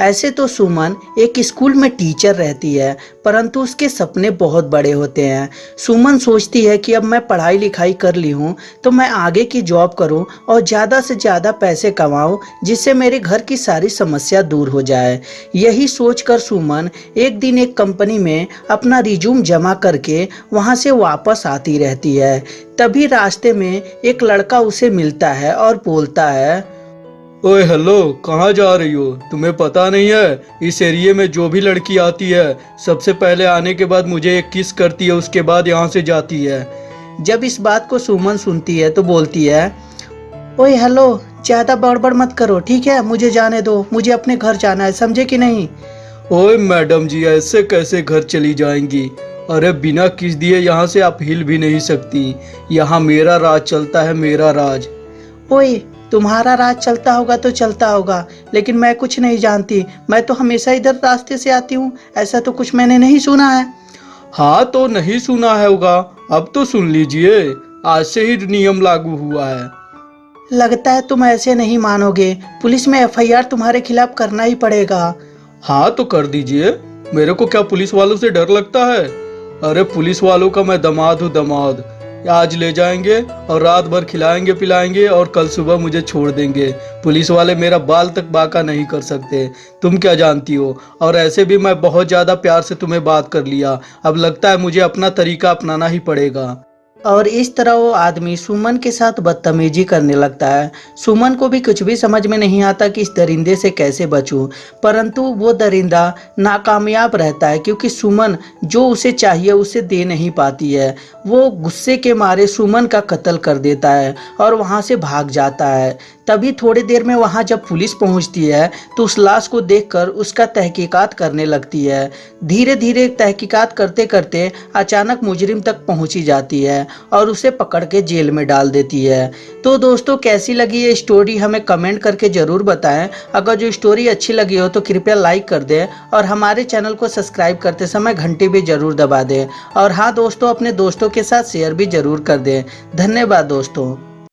ऐसे तो सुमन एक स्कूल में टीचर रहती है, परंतु उसके सपने बहुत बड़े होते हैं। सुमन सोचती है कि अब मैं पढ़ाई लिखाई कर ली हूँ तो मैं आगे की जॉब करूँ और ज़्यादा से ज़्यादा पैसे कमाऊँ, जिससे मेरे घर की सारी समस्या दूर हो जाए। यही सोचकर सुमन एक दिन एक कंपनी में अपना रिज्यूम जमा करके वहाँ से वापस आती रहती है। तभी रास्ते में एक लड़का उसे मिलता है और बोलता है ओए हेलो कहाँ जा रही हो? तुम्हें पता नहीं है इस एरिया में जो भी लड़की आती है सबसे पहले आने के बाद मुझे एक किस करती है उसके बाद यहाँ से जाती है। जब इस बात को सुमन सुनती है तो बोलती है ओए हेलो ज़्यादा बड़बड़ मत करो ठीक है? मुझे जाने दो मुझे अपने घर जाना है समझे कि नहीं? ओए मैडम जी ऐसे कैसे घर चली जाएँगी? अरे बिना किस दिए यहाँ से आप हिल भी नहीं सकती। यहाँ मेरा राज चलता है मेरा राज। ओए तुम्हारा राज चलता होगा तो चलता होगा लेकिन मैं कुछ नहीं जानती। मैं तो हमेशा इधर रास्ते से आती हूँ ऐसा तो कुछ मैंने नहीं सुना है। हाँ तो नहीं सुना है होगा। अब तो सुन लीजिए आज से ही नियम लागू हुआ है। लगता है तुम ऐसे नहीं मानोगे। पुलिस में एफआईआर तुम्हारे खिलाफ करना ही पड़ेगा। हाँ तो कर दीजिए। मेरे को क्या पुलिस वालों से डर लगता है? अरे पुलिस वालों का मैं दमाद हूँ दमाद। आज ले जाएँगे और रात भर खिलाएँगे, पिलाएँगे और कल सुबह मुझे छोड़ देंगे? पुलिस वाले मेरा बाल तक बाका नहीं कर सकते। तुम क्या जानती हो? और ऐसे भी मैं बहुत ज़्यादा प्यार से तुम्हें बात कर लिया। अब लगता है मुझे अपना तरीका अपनाना ही पड़ेगा। और इस तरह वो आदमी सुमन के साथ बदतमीजी करने लगता है। सुमन को भी कुछ भी समझ में नहीं आता कि इस दरिंदे से कैसे बचूं। परंतु वो दरिंदा नाकामयाब रहता है क्योंकि सुमन जो उसे चाहिए उसे दे नहीं पाती है। वो गुस्से के मारे सुमन का कत्ल कर देता है और वहाँ से भाग जाता है। तभी थोड़ी देर में वहाँ जब पुलिस पहुँचती है तो उस लाश को देखकर उसका तहकीकात करने लगती है। धीरे धीरे तहकीकात करते करते अचानक मुजरिम तक पहुँची जाती है और उसे पकड़ के जेल में डाल देती है। तो दोस्तों, कैसी लगी ये स्टोरी हमें कमेंट करके ज़रूर बताएँ। अगर जो स्टोरी अच्छी लगी हो तो कृपया लाइक कर दें और हमारे चैनल को सब्सक्राइब करते समय घंटी भी ज़रूर दबा दें। और हाँ दोस्तों, अपने दोस्तों के साथ शेयर भी ज़रूर कर दें। धन्यवाद, दोस्तों।